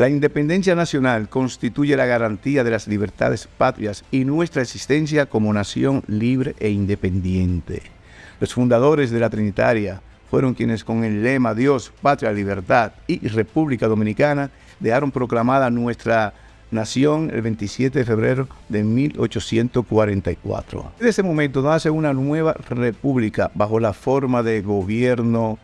La independencia nacional constituye la garantía de las libertades patrias y nuestra existencia como nación libre e independiente. Los fundadores de la Trinitaria fueron quienes con el lema Dios, Patria, Libertad y República Dominicana dejaron proclamada nuestra nación el 27 de febrero de 1844. En ese momento nace una nueva república bajo la forma de gobierno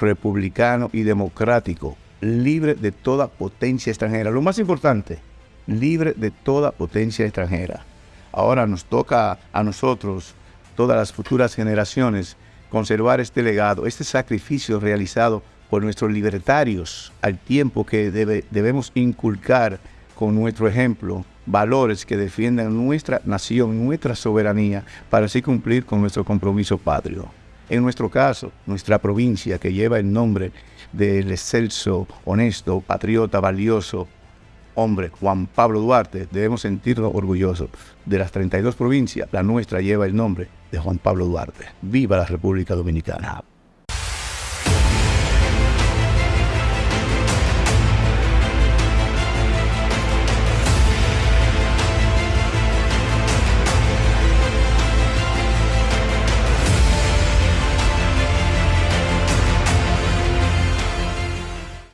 republicano y democrático, libre de toda potencia extranjera. Lo más importante, libre de toda potencia extranjera. Ahora nos toca a nosotros, todas las futuras generaciones, conservar este legado, este sacrificio realizado por nuestros libertarios, al tiempo que debemos inculcar con nuestro ejemplo valores que defiendan nuestra nación, nuestra soberanía, para así cumplir con nuestro compromiso patrio. En nuestro caso, nuestra provincia, que lleva el nombre del excelso, honesto, patriota, valioso hombre Juan Pablo Duarte, debemos sentirnos orgullosos. De las 32 provincias, la nuestra lleva el nombre de Juan Pablo Duarte. ¡Viva la República Dominicana!